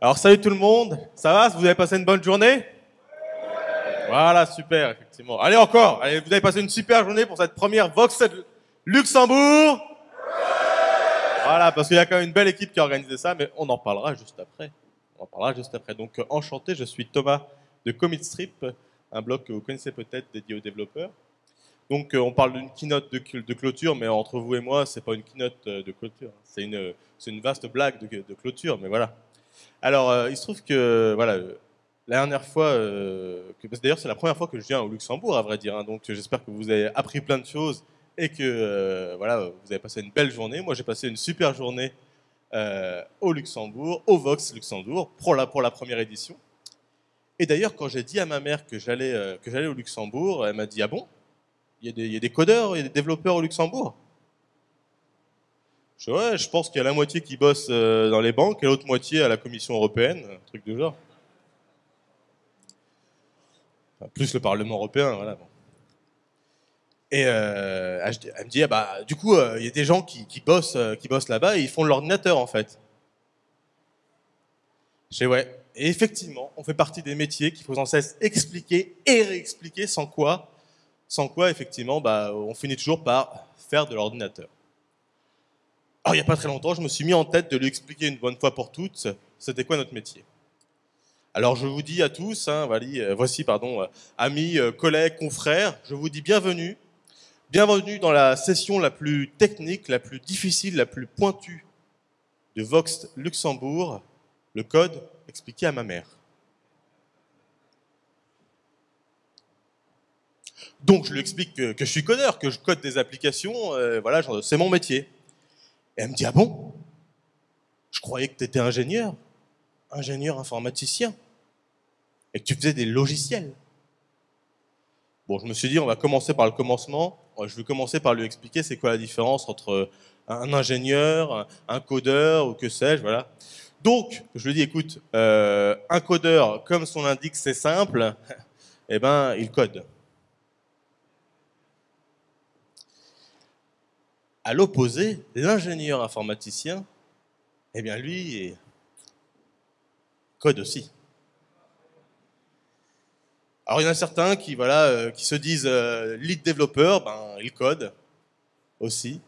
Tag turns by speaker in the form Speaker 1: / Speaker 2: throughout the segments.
Speaker 1: Alors salut tout le monde, ça va? Vous avez passé une bonne journée? Voilà, super, effectivement. Allez encore, vous avez passé une super journée pour cette première Vox Luxembourg Voilà, parce qu'il y a quand même une belle équipe qui a organisé ça, mais on en parlera juste après. On en parlera juste après. Donc euh, enchanté, je suis Thomas de Commit Strip, un blog que vous connaissez peut-être dédié aux développeurs. Donc euh, on parle d'une keynote de, clôture, mais entre vous et moi, c'est pas une keynote euh, de clôture, c'est une, une vaste blague de clôture, mais voilà. Alors, euh, il se trouve que, voilà, la dernière fois, euh, d'ailleurs c'est la première fois que je viens au Luxembourg, à vrai dire, hein, donc j'espère que vous avez appris plein de choses et que euh, voilà, vous avez passé une belle journée. Moi, j'ai passé une super journée au Luxembourg, au Vox Luxembourg, pour la, première édition. Et d'ailleurs, quand j'ai dit à ma mère que j'allais j'allais au Luxembourg, elle m'a dit ah bon, il y, a des, il y a des codeurs, il y a des développeurs au Luxembourg. Je, ouais, je pense qu'il y a la moitié qui bosse euh, dans les banques et l'autre moitié à la Commission européenne, un truc du genre. Plus le Parlement européen, voilà. Bon. Et euh, elle me dit, ah bah, du coup, euh, il y a des gens qui, bossent, bossent là-bas et ils font de l'ordinateur en fait. Je dis ouais. Et effectivement, on fait partie des métiers qu'il faut sans cesse expliquer et réexpliquer, sans quoi, sans quoi effectivement, bah, on finit toujours par faire de l'ordinateur. Alors, il n'y a pas très longtemps, je me suis mis en tête de lui expliquer une bonne fois pour toutes c'était quoi notre métier. Alors je vous dis à tous, hein, euh, voici pardon, euh, amis, euh, collègues, confrères, je vous dis bienvenue. Bienvenue dans la session la plus technique, la plus difficile, la plus pointue de Vox Luxembourg, le code expliqué à ma mère. Donc je lui explique que, que je suis codeur, que je code des applications, voilà, c'est mon métier. Et elle me dit, ah bon? Je croyais que tu étais ingénieur, ingénieur informaticien, et que tu faisais des logiciels. Bon, je me suis dit, on va commencer par le commencement. Je vais commencer par lui expliquer c'est quoi la différence entre un ingénieur, un codeur ou que sais-je, voilà. Donc, je lui dis, écoute, euh, un codeur, comme son indique, c'est simple, eh ben, il code. À l'opposé, l'ingénieur informaticien, eh bien lui, code aussi. Alors il y en a certains qui, voilà, euh, qui se disent euh, lead développeur, ben, ils codent aussi.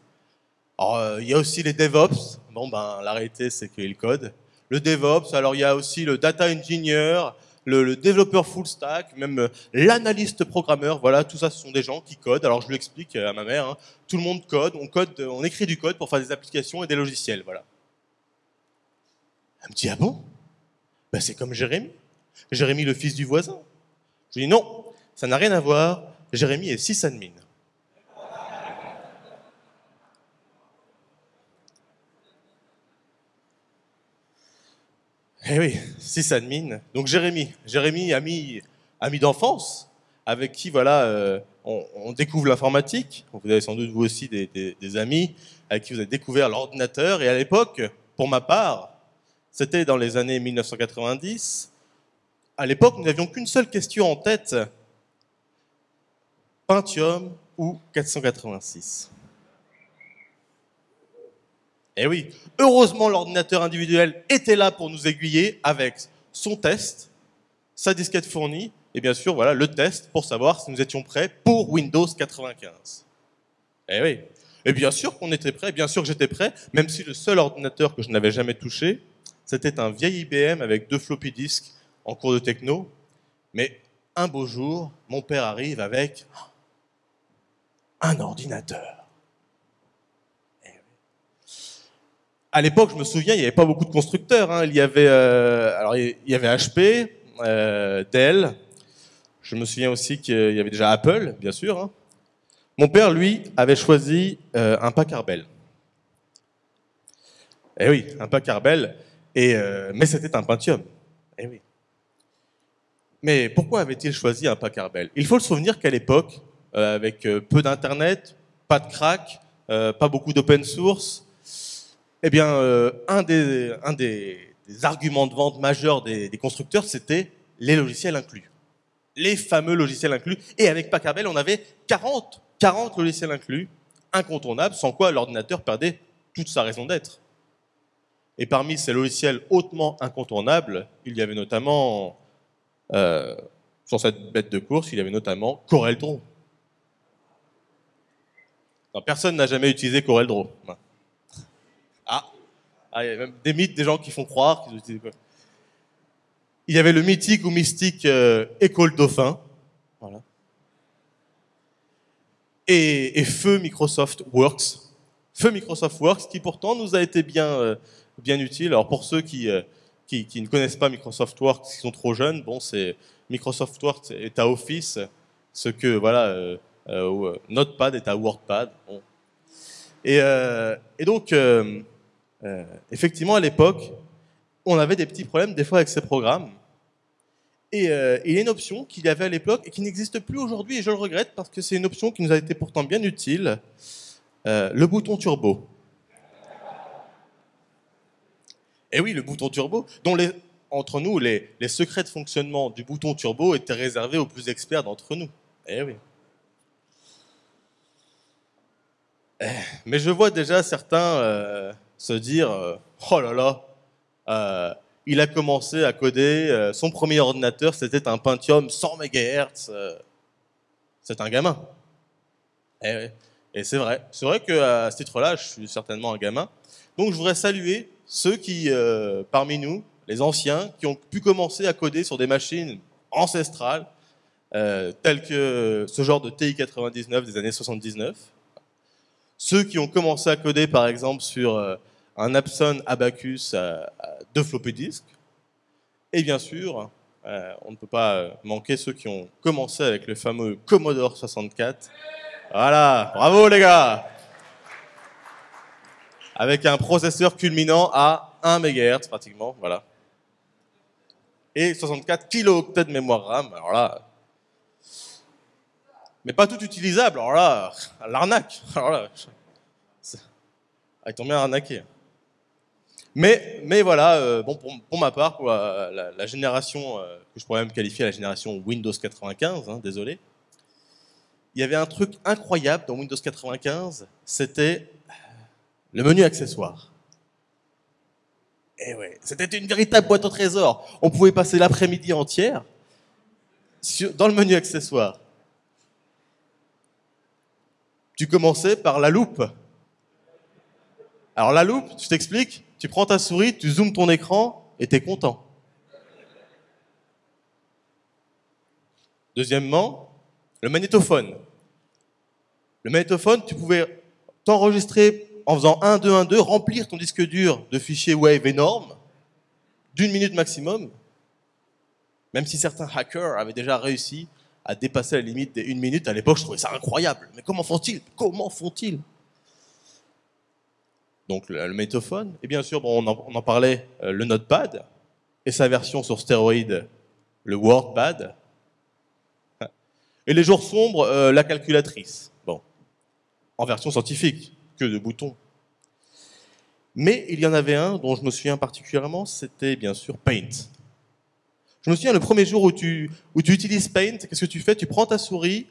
Speaker 1: Alors, euh, il y a aussi les DevOps. Bon, ben, la réalité, c'est qu'ils codent. Le DevOps, alors il y a aussi le data engineer, le, développeur full stack, même euh, l'analyste programmeur, voilà, tout ça, ce sont des gens qui codent. Alors je lui explique euh, à ma mère, hein, tout le monde code, on code, euh, on écrit du code pour faire des applications et des logiciels, voilà. Elle me dit ah bon? Ben, c'est comme Jérémy, Jérémy le fils du voisin. Je lui dis non, ça n'a rien à voir. Jérémy est sysadmin. Eh oui, sysadmin. Donc Jérémy, Jérémy, ami, ami d'enfance, avec qui voilà, euh, on, découvre l'informatique. Vous avez sans doute vous aussi des, des, amis avec qui vous avez découvert l'ordinateur. Et à l'époque, pour ma part, c'était dans les années 1990. À l'époque, nous n'avions qu'une seule question en tête Pentium ou 486 eh oui, heureusement l'ordinateur individuel était là pour nous aiguiller avec son test, sa disquette fournie, et bien sûr voilà le test pour savoir si nous étions prêts pour Windows 95. Eh oui, et bien sûr qu'on était prêts, bien sûr que j'étais prêt, même si le seul ordinateur que je n'avais jamais touché, c'était un vieil IBM avec deux floppy disks en cours de techno. Mais un beau jour, mon père arrive avec un ordinateur. À l'époque, je me souviens, il n'y avait pas beaucoup de constructeurs. Hein. Il y avait, euh, alors il y avait HP, euh, Dell. Je me souviens aussi qu'il y avait déjà Apple, bien sûr. Hein. Mon père, lui, avait choisi euh, un Packard Bell. Eh oui, un Packard Bell. Et, mais c'était un Pentium. Eh oui. Mais pourquoi avait-il choisi un Packard Bell? Il faut le souvenir qu'à l'époque, avec peu d'internet, pas de crack, pas beaucoup d'open source, eh bien, euh, un, des, arguments de vente majeurs des, constructeurs, c'était les logiciels inclus. Les fameux logiciels inclus. Et avec Packard on avait 40, 40 logiciels inclus, incontournables, sans quoi l'ordinateur perdait toute sa raison d'être. Et parmi ces logiciels hautement incontournables, il y avait notamment, euh, sur cette bête de course, il y avait notamment CorelDRAW. Personne n'a jamais utilisé CorelDRAW. Ah. il y a même des mythes, des gens qui font croire. Il y avait le mythique ou mystique euh, École Dauphin. Voilà. Et, et, Feu Microsoft Works. Feu Microsoft Works qui pourtant nous a été bien, euh, bien utile. Alors pour ceux qui, euh, qui, qui, ne connaissent pas Microsoft Works, qui sont trop jeunes, bon, c'est Microsoft Works est à Office, ce que voilà, Notepad est à WordPad. Et, donc, effectivement, à l'époque, on avait des petits problèmes des fois avec ces programmes. Et, euh, il y a une option qu'il y avait à l'époque et qui n'existe plus aujourd'hui, et je le regrette parce que c'est une option qui nous a été pourtant bien utile, euh, le bouton turbo. Et oui, le bouton turbo, dont entre nous, les, secrets de fonctionnement du bouton turbo étaient réservés aux plus experts d'entre nous. Eh oui. Eh, mais je vois déjà certains euh, se dire, euh, oh là là, euh, il a commencé à coder, euh, son premier ordinateur, c'était un Pentium 100 MHz. C'est un gamin. Et, et c'est vrai. C'est vrai qu'à ce titre-là, je suis certainement un gamin. Donc je voudrais saluer ceux qui, parmi nous, les anciens, qui ont pu commencer à coder sur des machines ancestrales, telles que ce genre de TI-99 des années 79. Ceux qui ont commencé à coder, par exemple, sur un Epson Abacus à, à deux floppy disques. Et bien sûr, euh, on ne peut pas manquer ceux qui ont commencé avec le fameux Commodore 64. Voilà, bravo les gars Avec un processeur culminant à 1 MHz pratiquement, voilà. Et 64 kilooctets de mémoire RAM, alors là... Mais pas tout utilisable, alors là, l'arnaque, alors là... Ah, ils bien arnaqué. Mais, voilà, euh, bon, pour, pour, ma part, quoi, la, génération euh, que je pourrais même qualifier la génération Windows 95, hein, désolé, il y avait un truc incroyable dans Windows 95, c'était le menu accessoires. Et ouais, c'était une véritable boîte au trésor. On pouvait passer l'après-midi entière dans le menu accessoires. Tu commençais par la loupe. Alors la loupe, je t'explique, tu prends ta souris, tu zoomes ton écran et tu es content. Deuxièmement, le magnétophone. Le magnétophone, tu pouvais t'enregistrer en faisant 1, 2, 1, 2, remplir ton disque dur de fichiers Wave énormes, d'une minute maximum, même si certains hackers avaient déjà réussi à dépasser la limite des une minute, à l'époque je trouvais ça incroyable. Mais comment font-ils? Comment font-ils? Donc le, le magnétophone, et bien sûr, bon, on, en, on, en, parlait, euh, le Notepad, et sa version sur stéroïde, le WordPad, et les jours sombres, euh, la calculatrice, bon, en version scientifique, que de boutons. Mais il y en avait un dont je me souviens particulièrement, c'était bien sûr Paint. Je me souviens le premier jour où tu, où tu utilises Paint, qu'est-ce que tu fais? Tu prends ta souris,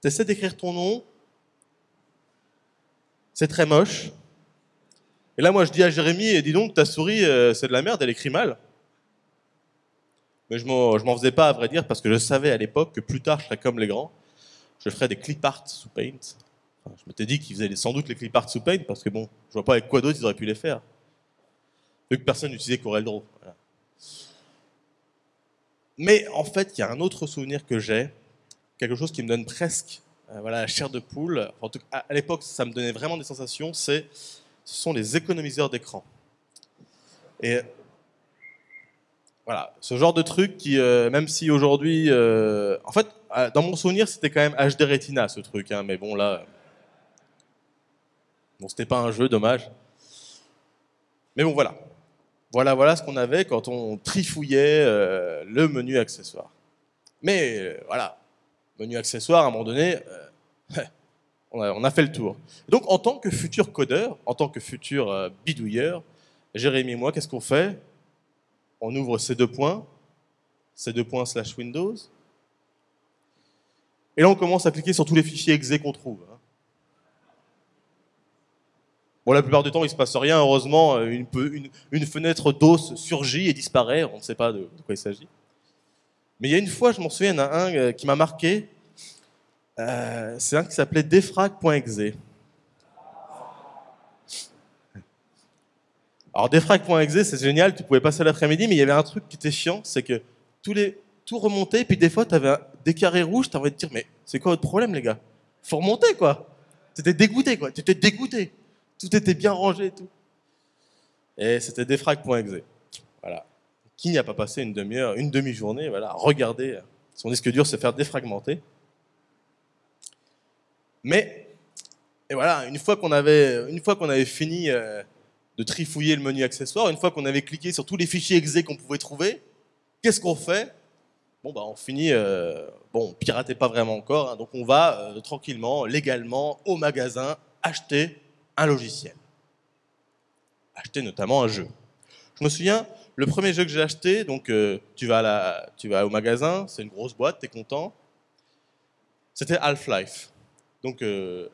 Speaker 1: tu essaies d'écrire ton nom, c'est très moche, et là, moi, je dis à Jérémy, dis donc, ta souris, euh, c'est de la merde, elle écrit mal. Mais je m'en faisais pas, à vrai dire, parce que je savais à l'époque que plus tard, je serais comme les grands. Je ferais des clip art sous Paint. Enfin, je m'étais dit qu'ils faisaient sans doute les clip art sous Paint, parce que bon, je vois pas avec quoi d'autre ils auraient pu les faire. Vu que personne n'utilisait CorelDRAW. Voilà. Mais en fait, il y a un autre souvenir que j'ai, quelque chose qui me donne presque euh, voilà, la chair de poule. En tout cas, à l'époque, ça me donnait vraiment des sensations, c'est ce sont les économiseurs d'écran. Et voilà, ce genre de truc qui, euh, même si aujourd'hui, euh, en fait, euh, dans mon souvenir, c'était quand même HD Retina ce truc, hein, mais bon là, bon c'était pas un jeu, dommage. Mais bon voilà, voilà, voilà ce qu'on avait quand on trifouillait le menu accessoire. Mais voilà, menu accessoire à un moment donné, on a, fait le tour. Donc, en tant que futur codeur, en tant que futur euh, bidouilleur, Jérémy et moi, qu'est-ce qu'on fait? On ouvre ces deux points, ces deux points slash Windows, et là, on commence à cliquer sur tous les fichiers exe qu'on trouve. Hein. Bon, la plupart du temps, il se passe rien. Heureusement, euh, une, fenêtre d'os surgit et disparaît. On ne sait pas de, quoi il s'agit. Mais il y a une fois, je m'en souviens, il y en a un euh, qui m'a marqué. Euh, c'est un qui s'appelait defrag.exe. Alors defrag.exe, c'est génial, tu pouvais passer l'après-midi, mais il y avait un truc qui était chiant, c'est que tous les, tout remontait, puis des fois, tu avais des carrés rouges, tu envie de dire, mais c'est quoi votre problème, les gars? Faut remonter, quoi. T'étais dégoûté, quoi. T'étais dégoûté. Tout était bien rangé et tout. Et c'était defrag.exe. Voilà. Qui n'y a pas passé une demi-heure, une demi-journée, voilà, regarder son disque dur se faire défragmenter Mais, et voilà, une fois qu'on avait, une avait fini euh, de trifouiller le menu accessoire, une fois qu'on avait cliqué sur tous les fichiers exe qu'on pouvait trouver, qu'est-ce qu'on fait? Bon, bah, on finit, euh, bon, piratez pas vraiment encore, hein, donc on va euh, tranquillement, légalement, au magasin, acheter un logiciel. Acheter notamment un jeu. Je me souviens, le premier jeu que j'ai acheté, donc euh, tu, vas la, tu vas au magasin, c'est une grosse boîte, tu es content. C'était Half-Life. Donc euh,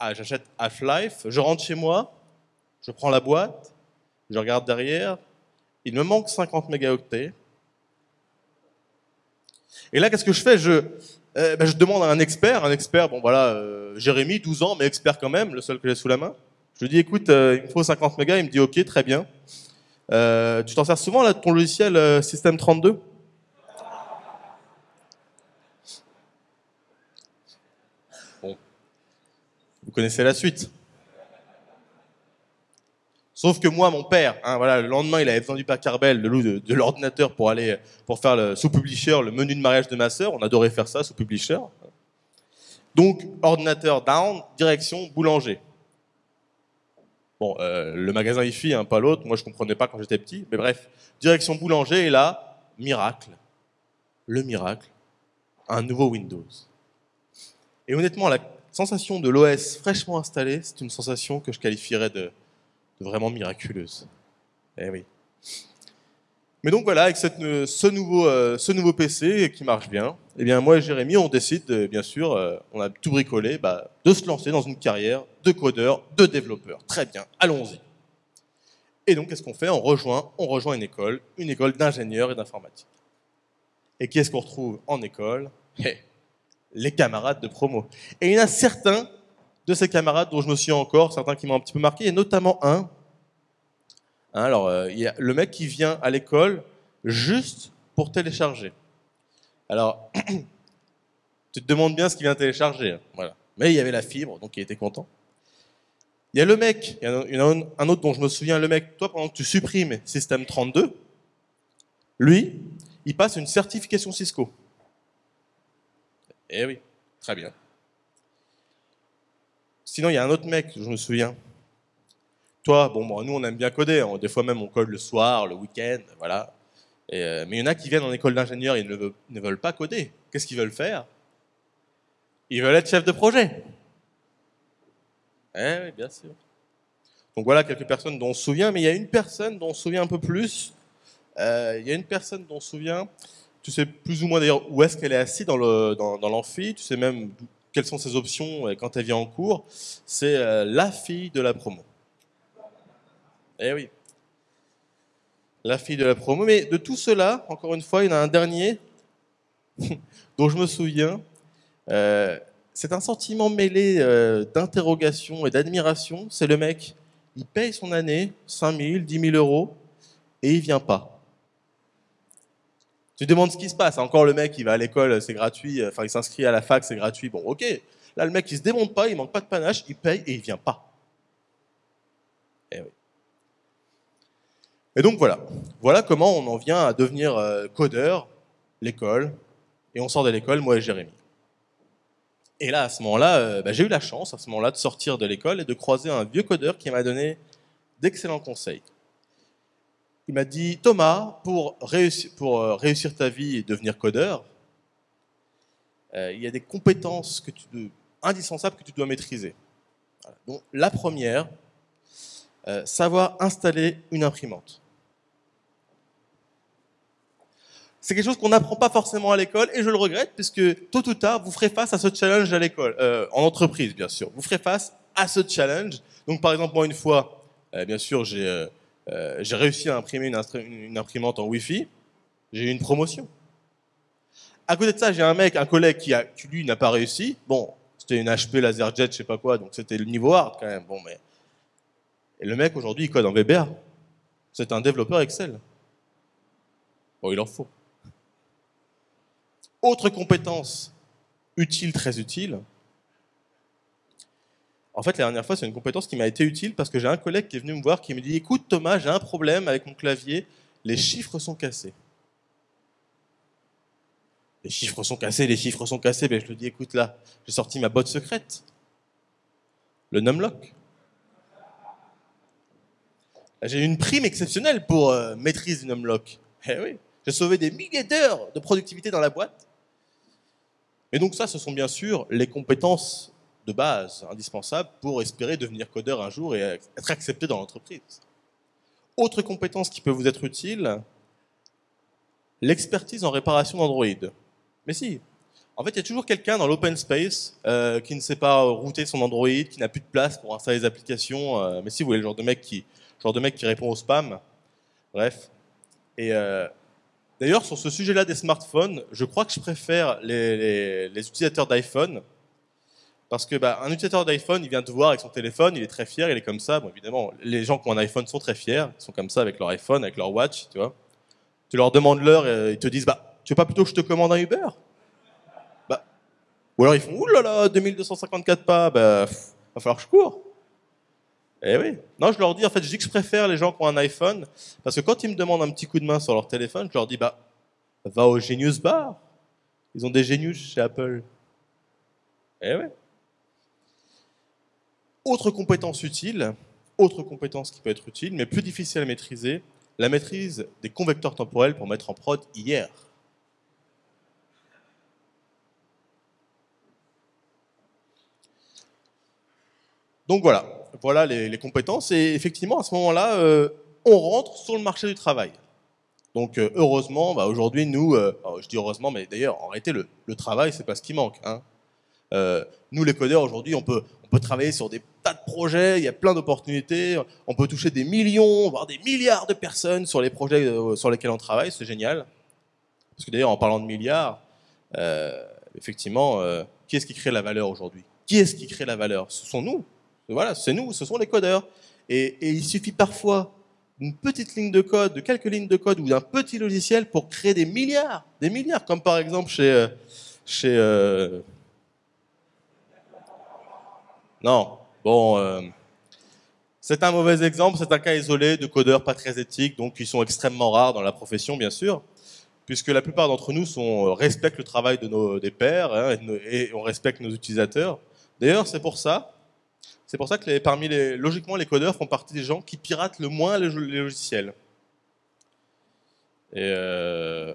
Speaker 1: j'achète Half-Life, je rentre chez moi, je prends la boîte, je regarde derrière, il me manque 50 mégaoctets. Et là, qu'est-ce que je fais? Euh, ben, je, demande à un expert, un expert, bon voilà, euh, Jérémy, 12 ans, mais expert quand même, le seul que j'ai sous la main. Je lui dis, écoute, euh, il me faut 50 mégas, il me dit, ok, très bien. tu t'en sers souvent, là, ton logiciel System32 vous connaissez la suite. Sauf que moi, mon père, hein, voilà, le lendemain, il avait besoin du Pacarbel, de, de, l'ordinateur pour aller pour faire sous Publisher le menu de mariage de ma sœur. On adorait faire ça sous Publisher. Donc, ordinateur down, direction boulanger. Bon, euh, le magasin IFI, hein, pas l'autre. Moi, je comprenais pas quand j'étais petit. Mais bref, direction boulanger. Et là, miracle. Le miracle. Un nouveau Windows. Et honnêtement, la sensation de l'OS fraîchement installé, c'est une sensation que je qualifierais de vraiment miraculeuse. Eh oui. Mais donc voilà, avec euh, ce, nouveau, euh, PC qui marche bien, eh bien moi et Jérémy, on décide, bien sûr, euh, on a tout bricolé, bah, de se lancer dans une carrière de codeur, de développeur. Très bien, allons-y. Et donc qu'est-ce qu'on fait? On rejoint, une école, une école d'ingénieurs et d'informatique. Et qui est-ce qu'on retrouve en école? Eh, Les camarades de promo. Et il y en a certains de ces camarades dont je me souviens encore, certains qui m'ont un petit peu marqué, et notamment un. Hein, alors, euh, il y a le mec qui vient à l'école juste pour télécharger. Alors, tu te demandes bien ce qu'il vient télécharger. Hein, voilà. Mais il y avait la fibre, donc il était content. Il y a le mec, il y en a un autre dont je me souviens, le mec, toi, pendant que tu supprimes Système 32, lui, il passe une certification Cisco. Eh oui, très bien. Sinon, il y a un autre mec, je me souviens. Toi, bon, nous, on aime bien coder. Hein. Des fois même, on code le soir, le week-end, voilà. Euh, mais il y en a qui viennent en école d'ingénieur et ne, ne veulent, pas coder. Qu'est-ce qu'ils veulent faire? Ils veulent être chef de projet. Eh oui, bien sûr. Donc voilà quelques personnes dont on se souvient, mais il y a une personne dont on se souvient un peu plus. Euh, il y a une personne dont on se souvient, tu sais plus ou moins d'ailleurs où est-ce qu'elle est assise dans l'amphi, tu sais même quelles sont ses options euh, quand elle vient en cours, c'est euh, la fille de la promo. Eh oui. La fille de la promo. Mais de tout cela, encore une fois, il y en a un dernier dont je me souviens. Euh, c'est un sentiment mêlé d'interrogation et d'admiration. C'est le mec, il paye son année, 5 000, 10 000 euros, et il vient pas. Tu demandes ce qui se passe. Encore le mec, il va à l'école, c'est gratuit. Enfin, il s'inscrit à la fac, c'est gratuit. Bon, ok. Là, le mec, il se démonte pas, il manque pas de panache, il paye et il vient pas. Et, eh et donc voilà. Voilà comment on en vient à devenir euh, codeur, l'école, et on sort de l'école, moi et Jérémy. Et là, à ce moment-là, euh, bah, j'ai eu la chance, à ce moment-là, de sortir de l'école et de croiser un vieux codeur qui m'a donné d'excellents conseils il m'a dit Thomas, pour euh, réussir ta vie et devenir codeur, euh, il y a des compétences que tu, indispensables que tu dois maîtriser. Donc, la première, euh, savoir installer une imprimante. C'est quelque chose qu'on n'apprend pas forcément à l'école et je le regrette puisque tôt ou tard, vous ferez face à ce challenge à l'école, en entreprise bien sûr. Vous ferez face à ce challenge. Donc par exemple, moi une fois, bien sûr, j'ai euh, j'ai réussi à imprimer une, imprimante en Wi-Fi, j'ai eu une promotion. À côté de ça, j'ai un mec, un collègue qui lui n'a pas réussi. Bon, c'était une HP LaserJet, je sais pas quoi, donc c'était le niveau hard quand même. Bon, mais et le mec aujourd'hui, il code en VBA. C'est un développeur Excel. Bon, il en faut. Autre compétence utile, très utile. En fait, la dernière fois, c'est une compétence qui m'a été utile parce que j'ai un collègue qui est venu me voir qui me dit Écoute, Thomas, j'ai un problème avec mon clavier, les chiffres sont cassés. Les chiffres sont cassés, les chiffres sont cassés. Ben, je lui dis Écoute, là, j'ai sorti ma botte secrète, le numlock. J'ai une prime exceptionnelle pour euh, maîtrise du numlock. Eh oui, j'ai sauvé des milliers d'heures de productivité dans la boîte. Et donc ça, ce sont bien sûr les compétences de base indispensables pour espérer devenir codeur un jour et être accepté dans l'entreprise. Autre compétence qui peut vous être utile, l'expertise en réparation d'Android. Mais si, en fait, il y a toujours quelqu'un dans l'open space euh, qui ne sait pas router son Android, qui n'a plus de place pour installer des applications. euh, mais si vous voulez, le genre de mec qui, genre de mec qui répond au spam. Bref. Et euh, d'ailleurs, sur ce sujet-là des smartphones, je crois que je préfère les utilisateurs d'iPhone. Parce que bah, un utilisateur d'iPhone, il vient te voir avec son téléphone, il est très fier, il est comme ça. Bon, évidemment, les gens qui ont un iPhone sont très fiers, ils sont comme ça avec leur iPhone, avec leur watch, tu vois. Tu leur demandes l'heure et ils te disent, bah, tu veux pas plutôt que je te commande un Uber? Bah. Ou alors ils font, oulala, 2254 pas, bah, pff, va falloir que je cours. Eh oui. Non, je leur dis, en fait, je dis que je préfère les gens qui ont un iPhone, parce que quand ils me demandent un petit coup de main sur leur téléphone, je leur dis, bah, va au Genius Bar. Ils ont des Genius chez Apple. Eh ouais. Autre compétence utile, autre compétence qui peut être utile, mais plus difficile à maîtriser, la maîtrise des convecteurs temporels pour mettre en prod hier. Donc voilà, voilà les, compétences. Et effectivement, à ce moment-là, euh, on rentre sur le marché du travail. Donc euh, heureusement, bah, aujourd'hui, nous, euh, je dis heureusement, mais d'ailleurs, en réalité, le, le travail, c'est pas ce qui manque. hein. Euh, nous, les codeurs, aujourd'hui, on peut, travailler sur des tas de projets, il y a plein d'opportunités, on peut toucher des millions, voire des milliards de personnes sur les projets euh, sur lesquels on travaille, c'est génial. Parce que d'ailleurs, en parlant de milliards, euh, effectivement, qui est-ce qui crée la valeur aujourd'hui? Qui est-ce qui crée la valeur? Ce sont nous. Voilà, c'est nous, ce sont les codeurs. Et, il suffit parfois d'une petite ligne de code, de quelques lignes de code ou d'un petit logiciel pour créer des milliards, des milliards, comme par exemple chez, non, bon, euh, c'est un mauvais exemple, c'est un cas isolé de codeurs pas très éthiques, donc qui sont extrêmement rares dans la profession, bien sûr, puisque la plupart d'entre nous euh, respectent le travail de nos, des pairs hein, et, on respecte nos utilisateurs. D'ailleurs, c'est pour ça, c'est pour ça que logiquement, les codeurs font partie des gens qui piratent le moins les logiciels. Et euh,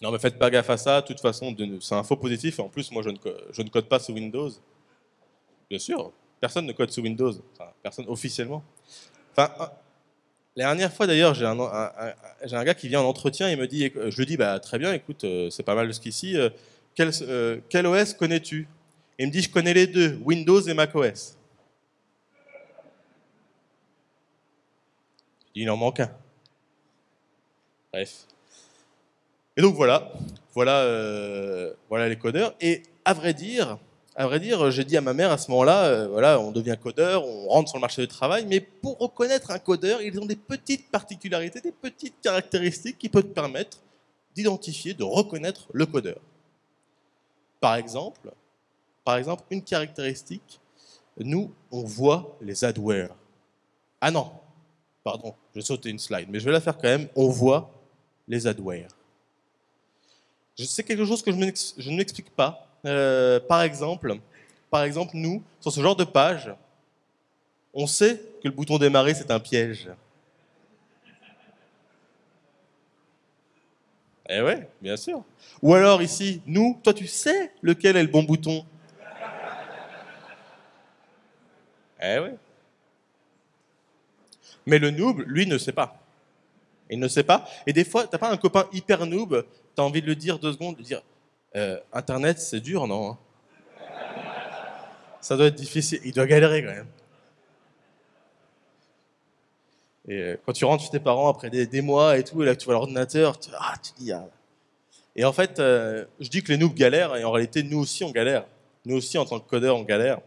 Speaker 1: non, mais faites pas gaffe à ça. De toute façon, c'est un faux positif. En plus, moi, je ne, code pas sous Windows. Bien sûr, personne ne code sous Windows. Personne officiellement. Enfin, la dernière fois, d'ailleurs, j'ai un, gars qui vient en entretien et me dit, je lui dis, bah, très bien, écoute, euh, c'est pas mal jusqu'ici. euh, quel, euh, OS connais-tu? Il me dit, je connais les deux, Windows et macOS. Il en manque un. Bref. Et donc voilà, voilà, euh, voilà les codeurs. Et à vrai dire, à vrai dire, j'ai dit à ma mère à ce moment-là, euh, voilà, on devient codeur, on rentre sur le marché du travail, mais pour reconnaître un codeur, ils ont des petites particularités, des petites caractéristiques qui peuvent te permettre d'identifier, de reconnaître le codeur. Par exemple, par exemple, une caractéristique, nous, on voit les adwares. Ah non, pardon, je sautais une slide, mais je vais la faire quand même. On voit les adwares. Sais quelque chose que je ne m'explique pas. Euh, par exemple, par exemple, nous, sur ce genre de page, on sait que le bouton démarrer c'est un piège. Eh ouais, bien sûr. Ou alors ici, nous, toi tu sais lequel est le bon bouton Eh ouais. Mais le noob, lui, ne sait pas. Il ne sait pas. Et des fois, t'as pas un copain hyper noob, t'as envie de le dire deux secondes, de dire euh, Internet, c'est dur, non hein? Ça doit être difficile. Il doit galérer quand même. Et euh, quand tu rentres chez tes parents après des, mois et tout, et là tu vois l'ordinateur, tu, ah, tu dis. Ah. Et en fait, euh, je dis que les noobs galèrent, et en réalité, nous aussi on galère. Nous aussi, en tant que codeur, on galère.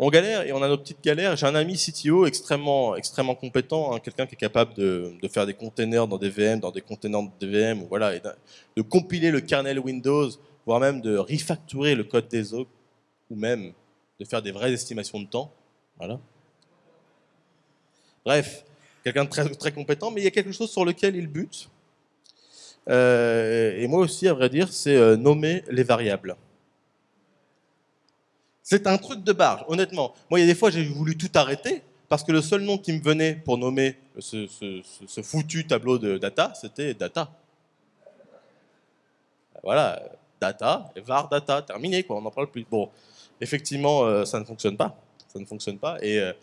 Speaker 1: On galère et on a nos petites galères. J'ai un ami CTO extrêmement, extrêmement compétent, hein, quelqu'un qui est capable de, faire des containers dans des VM, dans des containers de VM, voilà, de, compiler le kernel Windows, voire même de refactorer le code des autres, ou même de faire des vraies estimations de temps. Voilà. Bref, quelqu'un de très, très compétent, mais il y a quelque chose sur lequel il bute. Euh, et moi aussi, à vrai dire, c'est euh, nommer les variables. C'est un truc de barge, honnêtement. Moi, il y a des fois, j'ai voulu tout arrêter parce que le seul nom qui me venait pour nommer ce, foutu tableau de data, c'était data. Voilà, data, var data, terminé, quoi, on n'en parle plus. Bon, effectivement, euh, ça ne fonctionne pas. Ça ne fonctionne pas. Et euh,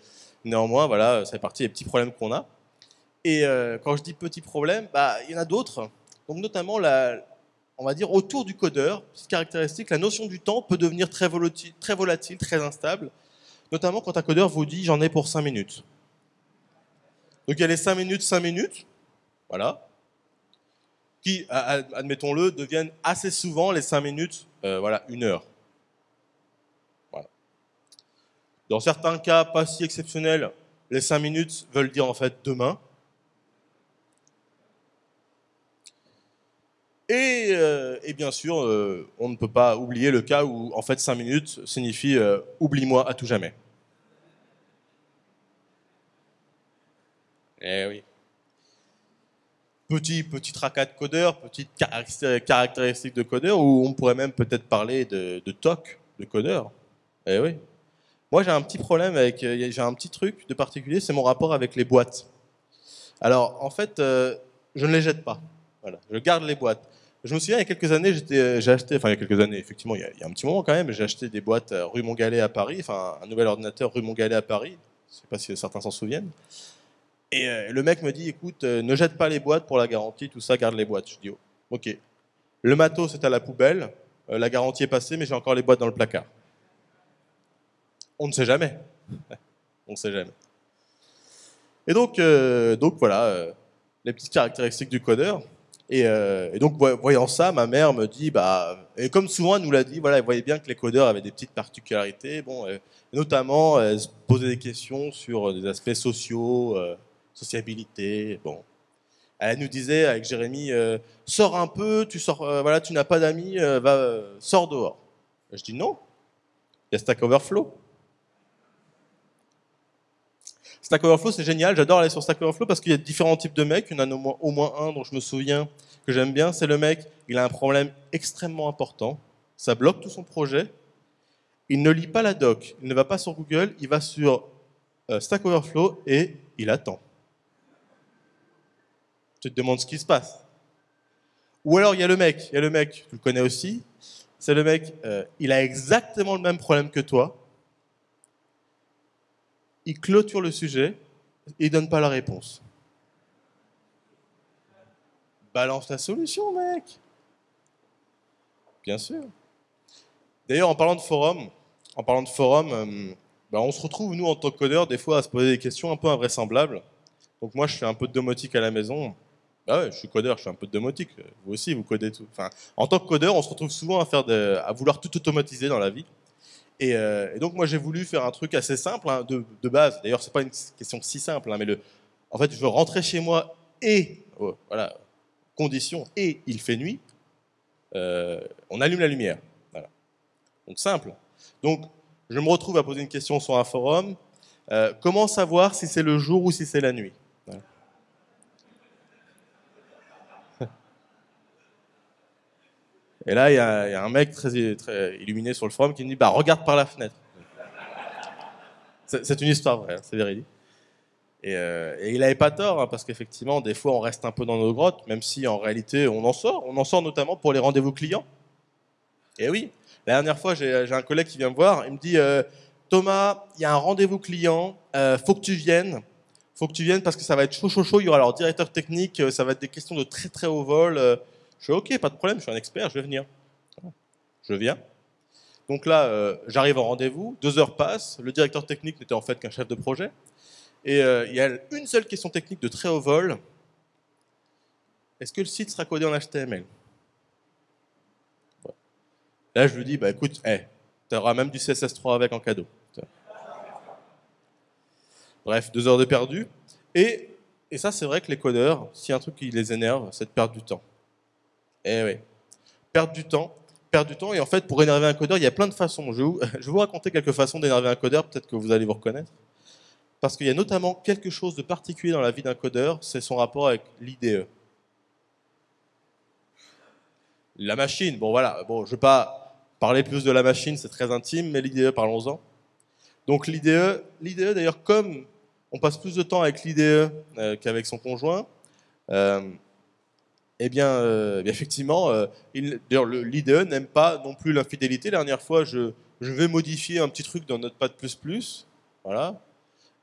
Speaker 1: néanmoins, voilà, ça fait partie des petits problèmes qu'on a. Et euh, quand je dis petits problèmes, bah, il y en a d'autres. Donc, notamment la, on va dire, autour du codeur, petite caractéristique, la notion du temps peut devenir très volatile, très, instable, notamment quand un codeur vous dit j'en ai pour 5 minutes. Donc il y a les 5 minutes, 5 minutes, voilà, qui, admettons-le, deviennent assez souvent les 5 minutes, euh, voilà, une heure. Dans certains cas pas si exceptionnels, les 5 minutes veulent dire en fait demain. Euh, et, bien sûr, euh, on ne peut pas oublier le cas où, en fait, 5 minutes signifie euh, oublie-moi à tout jamais. Eh oui. Petit, petit tracas de codeur, petite caractéristique de codeur, où on pourrait même peut-être parler de, de TOC de codeur. Eh oui. Moi, j'ai un petit problème avec, j'ai un petit truc de particulier, c'est mon rapport avec les boîtes. Alors, en fait, je ne les jette pas. Voilà, je garde les boîtes. Je me souviens, il y a quelques années, euh, j'ai enfin il y a quelques années, effectivement, il y a, un petit moment quand même, j'ai acheté des boîtes euh, rue Montgalet à Paris, enfin un nouvel ordinateur rue Montgalet à Paris, je ne sais pas si certains s'en souviennent. Et euh, le mec me dit, écoute, ne jette pas les boîtes pour la garantie, tout ça, garde les boîtes. Je dis, oh, ok. Le matos est à la poubelle, la garantie est passée, mais j'ai encore les boîtes dans le placard. On ne sait jamais. On ne sait jamais. Et donc, donc voilà, les petites caractéristiques du codeur. Euh, et, donc, voyant ça, ma mère me dit, bah, et comme souvent elle nous l'a dit, voilà, elle voyait bien que les codeurs avaient des petites particularités, bon, euh, notamment elle se posait des questions sur des aspects sociaux, euh, sociabilité, bon. Elle nous disait avec Jérémy, sors un peu, tu sors, voilà, tu n'as pas d'amis, va, sors dehors. Je dis non, il y a Stack Overflow. Stack Overflow, c'est génial. J'adore aller sur Stack Overflow parce qu'il y a différents types de mecs. Il y en a au moins, un dont je me souviens que j'aime bien. C'est le mec, il a un problème extrêmement important. Ça bloque tout son projet. Il ne lit pas la doc. Il ne va pas sur Google. Il va sur euh, Stack Overflow et il attend. Tu te demandes ce qui se passe. Ou alors il y a le mec, il y a le mec, tu le connais aussi. C'est le mec, euh, il a exactement le même problème que toi il clôture le sujet et il donne pas la réponse. Balance la solution, mec. Bien sûr. D'ailleurs, en parlant de forum, en parlant de forum, euh, bah, on se retrouve nous en tant que codeur des fois à se poser des questions un peu invraisemblables. Donc moi, je fais un peu de domotique à la maison. Bah je suis codeur, je fais un peu de domotique. Vous aussi, vous codez tout. En tant que codeur, on se retrouve souvent à vouloir tout automatiser dans la vie. Euh, et, donc moi j'ai voulu faire un truc assez simple hein, de, base. D'ailleurs c'est pas une question si simple, hein, mais le, en fait je veux rentrer chez moi et oh, voilà condition et il fait nuit. Euh, on allume la lumière. Voilà. Donc simple. Donc je me retrouve à poser une question sur un forum. Euh, comment savoir si c'est le jour ou si c'est la nuit? Et là, il y, a un mec très, illuminé sur le forum qui me dit bah, Regarde par la fenêtre. C'est une histoire vraie, hein, c'est véridique. Et, euh, il n'avait pas tort, hein, parce qu'effectivement, des fois, on reste un peu dans nos grottes, même si en réalité, on en sort. On en sort notamment pour les rendez-vous clients. Et oui, la dernière fois, j'ai un collègue qui vient me voir, il me dit euh, Thomas, il y a un rendez-vous client, euh, faut que tu viennes. Faut que tu viennes parce que ça va être chaud, chaud, chaud. Il y aura leur directeur technique, ça va être des questions de très, très haut vol. Je fais OK, pas de problème, je suis un expert, je vais venir. Je viens. Donc là, euh, j'arrive en rendez-vous, deux heures passent, le directeur technique n'était en fait qu'un chef de projet, et euh, il y a une seule question technique de très haut vol. Est-ce que le site sera codé en HTML Là, je lui dis, bah écoute, tu auras même du CSS3 avec en cadeau. Bref, deux heures de perdu. Et, et ça, c'est vrai que les codeurs, s'il y a un truc qui les énerve, c'est de perdre du temps. Eh oui. Perdre du temps, perdre du temps. Et en fait, pour énerver un codeur, il y a plein de façons. Je vais vous, raconter quelques façons d'énerver un codeur, peut-être que vous allez vous reconnaître. Parce qu'il y a notamment quelque chose de particulier dans la vie d'un codeur, c'est son rapport avec l'IDE. La machine, bon voilà, je ne vais pas parler plus de la machine, c'est très intime, mais l'IDE, parlons-en. Donc l'IDE, l'IDE d'ailleurs, comme on passe plus de temps avec l'IDE euh, qu'avec son conjoint, euh, eh bien, euh, effectivement, l'IDE n'aime pas non plus l'infidélité. La dernière fois, je, je, vais modifier un petit truc dans Notepad++, voilà,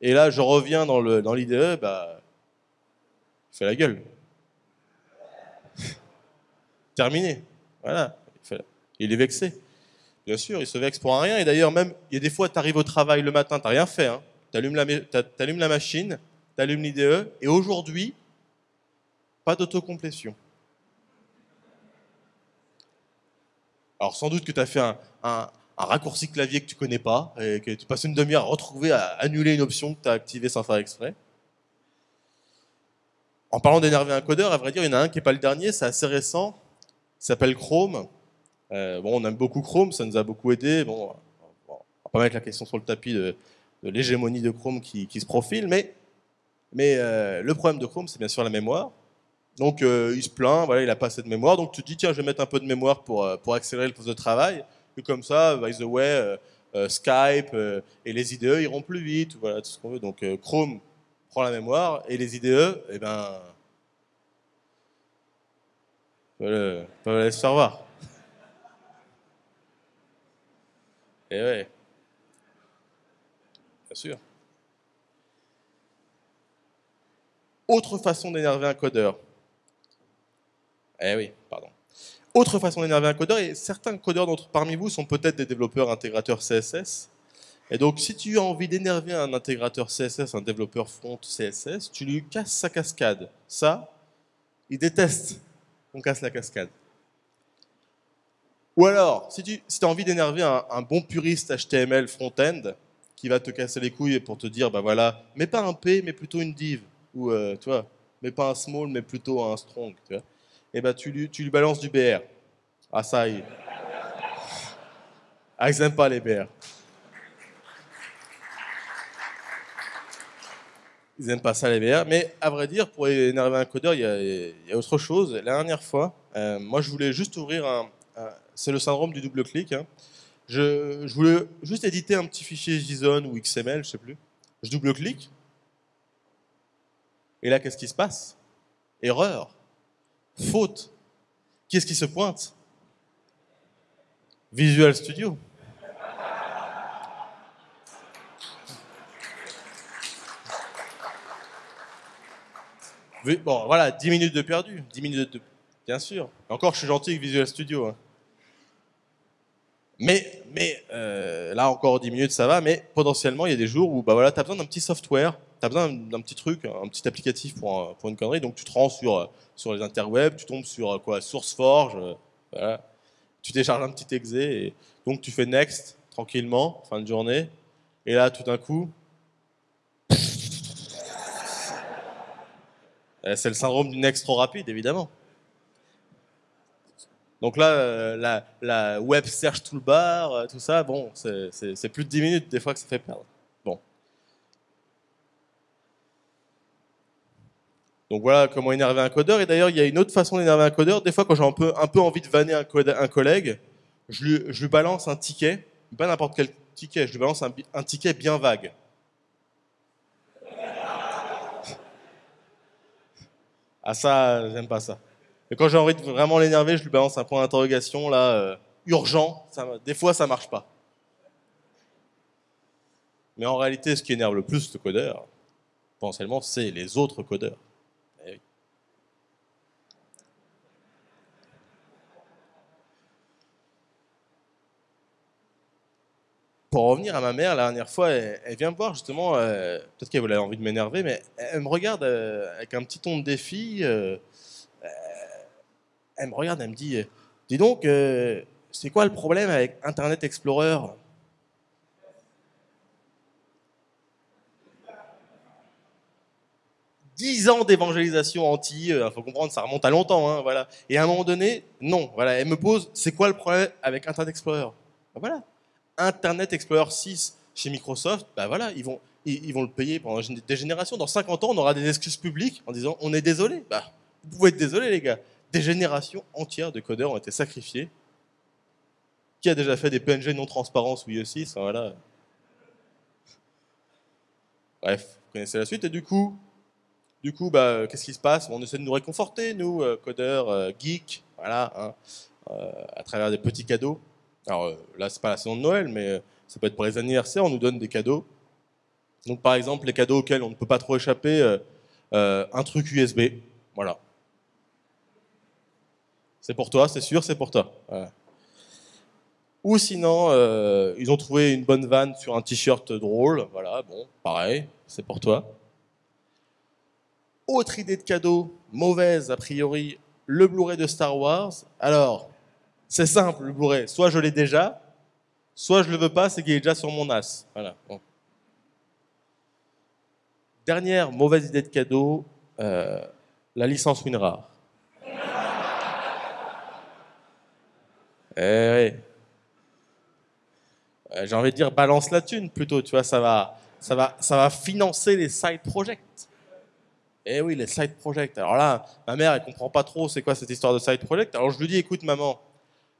Speaker 1: et là, je reviens dans l'IDE, dans bah, il fait la gueule. Terminé. Voilà. Il est vexé. Bien sûr, il se vexe pour rien. Et d'ailleurs, même, il y a des fois, tu arrives au travail le matin, tu rien fait. Hein. Tu allumes, la machine, tu allumes l'IDE, et aujourd'hui, pas d'autocomplétion. Alors sans doute que tu as fait un, raccourci clavier que tu connais pas, et que tu passes une demi-heure à retrouver, à annuler une option que tu as activée sans faire exprès. En parlant d'énerver un codeur, à vrai dire, il y en a un qui n'est pas le dernier, c'est assez récent, il s'appelle Chrome. Euh, on aime beaucoup Chrome, ça nous a beaucoup aidé. Bon, on va pas mettre la question sur le tapis de, l'hégémonie de Chrome qui, se profile, mais, mais euh, le problème de Chrome, c'est bien sûr la mémoire. Donc euh, il se plaint, voilà, il n'a pas assez de mémoire, donc tu te dis, tiens, je vais mettre un peu de mémoire pour, pour accélérer le poste de travail. Et comme ça, by the way, euh, euh, Skype euh, et les IDE iront plus vite, voilà, tout ce qu'on veut. Donc Chrome prend la mémoire et les IDE, eh ben, peuvent le laisser faire voir. Et eh ouais. Bien sûr. Autre façon d'énerver un codeur. Eh oui, pardon. Autre façon d'énerver un codeur, et certains codeurs d'entre parmi vous sont peut-être des développeurs intégrateurs CSS. Et donc, si tu as envie d'énerver un intégrateur CSS, un développeur front CSS, tu lui casses sa cascade. Ça, il déteste qu'on casse la cascade. Ou alors, si tu as envie d'énerver un, bon puriste HTML front-end, qui va te casser les couilles pour te dire, bah voilà, mais pas un P, mais plutôt une div. Ou, euh, tu vois, mais pas un small, mais plutôt un strong. Tu vois eh ben, tu, lui, balances du BR. Ah, ça y est. Ah, ils n'aiment pas les BR. Ils n'aiment pas ça, les BR. Mais à vrai dire, pour énerver un codeur, il y a, autre chose. La dernière fois, euh, moi, je voulais juste ouvrir un. c'est le syndrome du double clic. Hein. Je, je, voulais juste éditer un petit fichier JSON ou XML, je sais plus. Je double-clique. Et là, qu'est-ce qui se passe? Erreur faute. Qui est-ce qui se pointe? Visual Studio. Bon, voilà, 10 minutes de perdu. 10 minutes de... Bien sûr. Encore, je suis gentil avec Visual Studio. Hein. Mais, mais euh, là, encore 10 minutes, ça va. Mais potentiellement, il y a des jours où bah, voilà, tu as besoin d'un petit software tu as besoin d'un petit truc, un petit applicatif pour, une connerie, donc tu te rends sur, les interwebs, tu tombes sur quoi SourceForge, voilà. tu télécharges un petit exe, donc tu fais next tranquillement, fin de journée, et là tout d'un coup, c'est le syndrome du next trop rapide évidemment. Donc là, euh, la, la web search toolbar, euh, tout ça, bon, c'est plus de 10 minutes des fois que ça fait perdre. Donc voilà comment énerver un codeur. Et d'ailleurs, il y a une autre façon d'énerver un codeur. Des fois, quand j'ai un peu, un peu envie de vanner un, collègue, je lui, balance un ticket, pas n'importe quel ticket, je lui balance un, un ticket bien vague. Ah ça, j'aime pas ça. Et quand j'ai envie de vraiment l'énerver, je lui balance un point d'interrogation, là, euh, urgent. Ça, des fois, ça marche pas. Mais en réalité, ce qui énerve le plus le codeur, potentiellement, c'est les autres codeurs. Pour revenir à ma mère, la dernière fois, elle, vient me voir justement, euh, peut-être qu'elle avait envie de m'énerver, mais elle me regarde euh, avec un petit ton de défi. Euh, elle me regarde, elle me dit Dis donc, c'est quoi le problème avec Internet Explorer? Dix ans d'évangélisation anti, il faut comprendre, ça remonte à longtemps, hein, voilà. Et à un moment donné, non, voilà, elle me pose, c'est quoi le problème avec Internet Explorer? Voilà, Internet Explorer 6 chez Microsoft, bah voilà, ils vont, ils, vont le payer pendant des générations. Dans 50 ans, on aura des excuses publiques en disant on est désolé. Bah, vous pouvez être désolé, les gars. Des générations entières de codeurs ont été sacrifiées. Qui a déjà fait des PNG non transparents sous IE6 voilà. Bref, vous connaissez la suite. Et du coup, du coup, bah, qu'est-ce qui se passe? On essaie de nous réconforter, nous, euh, codeurs, euh, geeks, voilà, hein, euh, à travers des petits cadeaux. Alors euh, là, c'est pas la saison de Noël, mais euh, ça peut être pour les anniversaires, on nous donne des cadeaux. Donc par exemple, les cadeaux auxquels on ne peut pas trop échapper, euh, un truc USB, voilà. C'est pour toi, c'est sûr, c'est pour toi. Ou sinon, ils ont trouvé une bonne vanne sur un t-shirt drôle, voilà, bon, pareil, c'est pour toi. Autre idée de cadeau, mauvaise a priori, le Blu-ray de Star Wars. Alors, c'est simple, le Blu-ray. Soit je l'ai déjà, soit je le veux pas, c'est qu'il est déjà sur mon as. Voilà. Dernière mauvaise idée de cadeau, euh, la licence WinRAR. eh oui. J'ai envie de dire balance la thune plutôt, tu vois, ça va, ça va, ça va financer les side projects. Eh oui, les side projects. Alors là, ma mère, elle comprend pas trop c'est quoi cette histoire de side project. Alors je lui dis, écoute maman,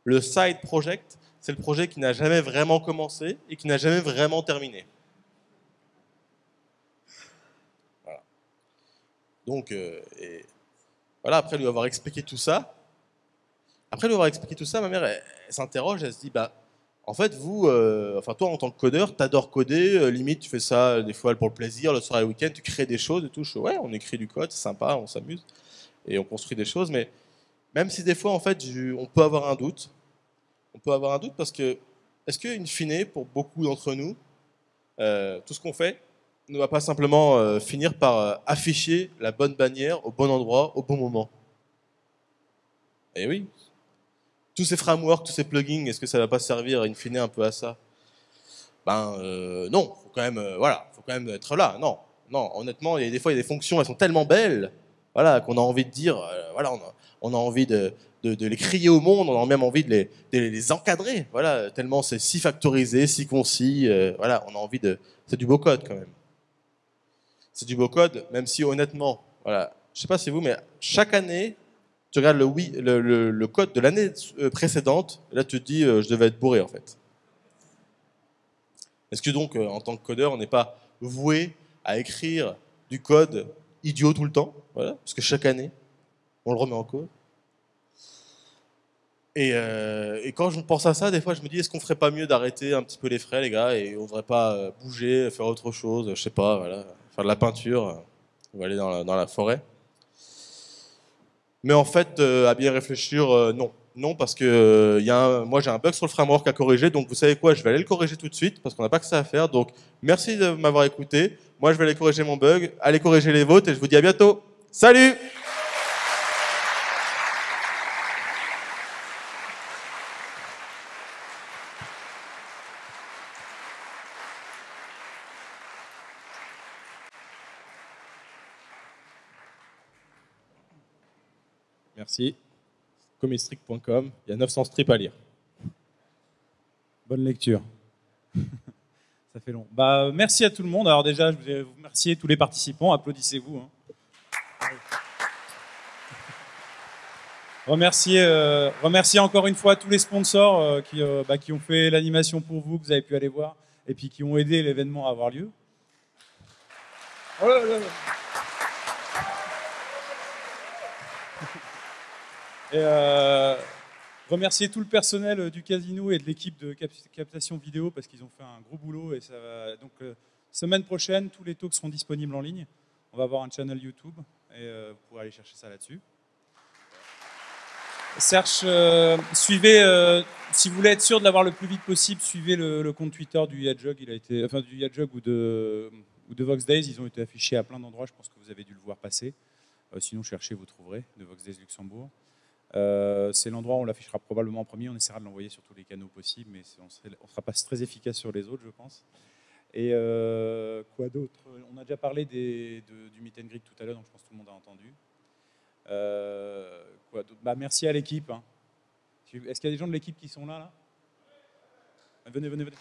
Speaker 1: le side project, c'est le projet qui n'a jamais vraiment commencé et qui n'a jamais vraiment terminé. Donc, euh, voilà, après lui avoir expliqué tout ça, après lui avoir expliqué tout ça, ma mère, elle, s'interroge, elle se dit, bah, en fait, vous, euh, enfin toi en tant que codeur, t'adores coder, euh, limite tu fais ça des fois pour le plaisir, le soir et le week-end, tu crées des choses et tout. Ouais, on écrit du code, c'est sympa, on s'amuse et on construit des choses, mais même si des fois, en fait, on peut avoir un doute. On peut avoir un doute parce que, est-ce qu'une fine, pour beaucoup d'entre nous, euh, tout ce qu'on fait ne va pas simplement euh, finir par euh, afficher la bonne bannière au bon endroit, au bon moment? Eh oui. Tous ces frameworks, tous ces plugins, est-ce que ça ne va pas servir, in fine, un peu à ça? Ben non, faut quand voilà, faut quand même être là. Non, non, honnêtement, des fois, il y a des fonctions, elles sont tellement belles, voilà, qu'on a envie de dire, voilà, on a, envie de, les crier au monde, on a même envie de les, encadrer. Voilà, tellement c'est si factorisé, si concis. Euh, voilà, on a envie de. C'est du beau code quand même. C'est du beau code, même si honnêtement, voilà, je sais pas si vous, mais chaque année, tu regardes le, code de l'année euh, précédente, et là tu te dis, euh, je devais être bourré en fait. Est-ce que donc, en tant que codeur, on n'est pas voué à écrire du code idiot tout le temps voilà, Parce que chaque année, on le remet en cause. Euh, et, quand je pense à ça, des fois, je me dis, est-ce qu'on ferait pas mieux d'arrêter un petit peu les frais, les gars, et on devrait pas euh, bouger, faire autre chose, je sais pas, voilà, faire de la peinture, va aller dans la, forêt. Mais en fait, euh, à bien réfléchir, non. Non, parce que y a moi j'ai un bug sur le framework à corriger, donc vous savez quoi, je vais aller le corriger tout de suite, parce qu'on n'a pas que ça à faire. Donc merci de m'avoir écouté. Moi je vais aller corriger mon bug, allez corriger les vôtres, et je vous dis à bientôt. Salut Merci. Comistrict.com, il y a 900 strips à lire.
Speaker 2: Bonne lecture. Ça fait long. Bah, merci à tout le monde. Alors déjà, je vais vous remercier tous les participants. Applaudissez-vous. Hein. Remercier, euh, remercier encore une fois tous les sponsors euh, qui, euh, bah, qui ont fait l'animation pour vous, que vous avez pu aller voir, et puis qui ont aidé l'événement à avoir lieu. Oh là là. Et remercier tout le personnel euh, du casino et de l'équipe de captation vidéo parce qu'ils ont fait un gros boulot. Et ça va... Donc, euh, semaine prochaine, tous les talks seront disponibles en ligne. On va avoir un channel YouTube et vous pourrez aller chercher ça là-dessus. Serge, euh, suivez, euh, si vous voulez être sûr de l'avoir le plus vite possible, suivez le, compte Twitter du Yadjug. Il a été, enfin du Yadjug ou de, ou de Vox Days. Ils ont été affichés à plein d'endroits. Je pense que vous avez dû le voir passer. Euh, sinon, cherchez, vous trouverez de Vox Days Luxembourg. Euh, c'est l'endroit où on l'affichera probablement en premier. On essaiera de l'envoyer sur tous les canaux possibles, mais on ne sera pas très efficace sur les autres, je pense. Et euh, quoi d'autre? On a déjà parlé du meet and greet tout à l'heure, donc je pense que tout le monde a entendu. Euh, Bah, merci à l'équipe. hein. Est-ce qu'il y a des gens de l'équipe qui sont là, là? Venez, venez, venez.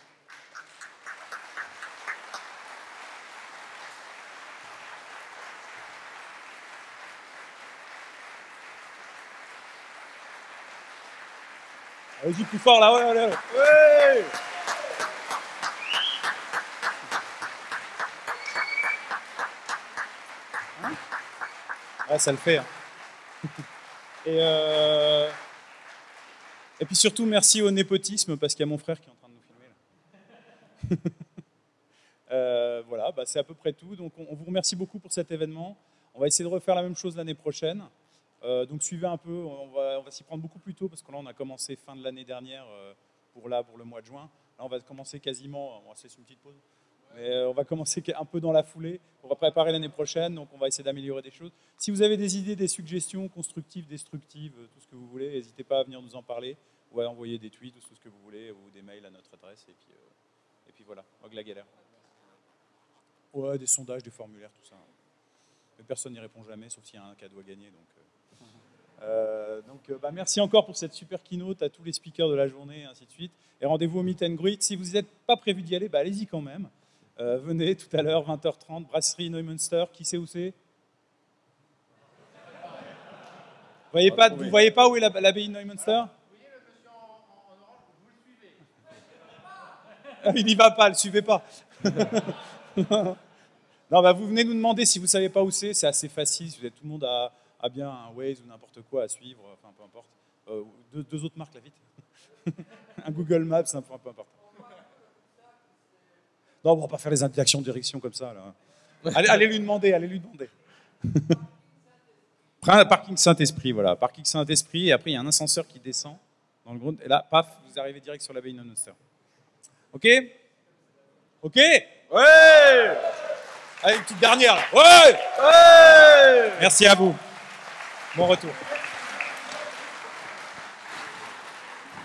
Speaker 2: Allez-y plus fort là, ouais, allez, allez. Ouais Hein Ouais, ça le fait. hein. Et, euh, et puis surtout, merci au népotisme, parce qu'il y a mon frère qui est en train de nous filmer. Là. Euh, voilà, bah, c'est à peu près tout. Donc on, on vous remercie beaucoup pour cet événement. On va essayer de refaire la même chose l'année prochaine. Euh, donc suivez un peu, on va, s'y prendre beaucoup plus tôt, parce que là on a commencé fin de l'année dernière euh, pour, là, pour le mois de juin. Là on va commencer quasiment, on va se une petite pause. Mais euh, on va commencer un peu dans la foulée. On va préparer l'année prochaine, donc on va essayer d'améliorer des choses. Si vous avez des idées, des suggestions constructives, destructives, tout ce que vous voulez, n'hésitez pas à venir nous en parler ou à envoyer des tweets ou tout ce que vous voulez ou des mails à notre adresse. Et puis, et puis voilà, Hog la galère. Ouais, des sondages, des formulaires, tout ça. Mais personne n'y répond jamais, sauf s'il y a un cadeau à gagner. Donc, euh. Donc euh, bah, merci encore pour cette super keynote à tous les speakers de la journée, et ainsi de suite. Et rendez-vous au Meet and Greet. Si vous n'êtes pas prévu d'y aller, bah, allez-y quand même. Euh, venez tout à l'heure, 20h30, brasserie Neumünster. Qui sait où c'est? Vous voyez pas, vous voyez pas où est la- l'abbaye de Neumünster? Il n'y va pas, le suivez pas. non, bah, vous venez nous demander si vous savez pas où c'est, c'est assez facile. Si vous êtes tout le monde a, a bien un Waze ou n'importe quoi à suivre, enfin peu importe. Euh, deux, deux autres marques là vite. un Google Maps, un peu, peu importe. Non, on va pas faire les indications de direction comme ça. Là. Allez, allez lui demander, allez lui demander. Parking Saint-Esprit, voilà. Parking Saint-Esprit, et après il y a un ascenseur qui descend dans le groupe, et là, paf, vous arrivez direct sur l'abbaye Neumünster. Ok? Ok?
Speaker 1: Ouais
Speaker 2: Allez, une petite dernière. Ouais
Speaker 1: Ouais
Speaker 2: Merci à vous. Bon retour.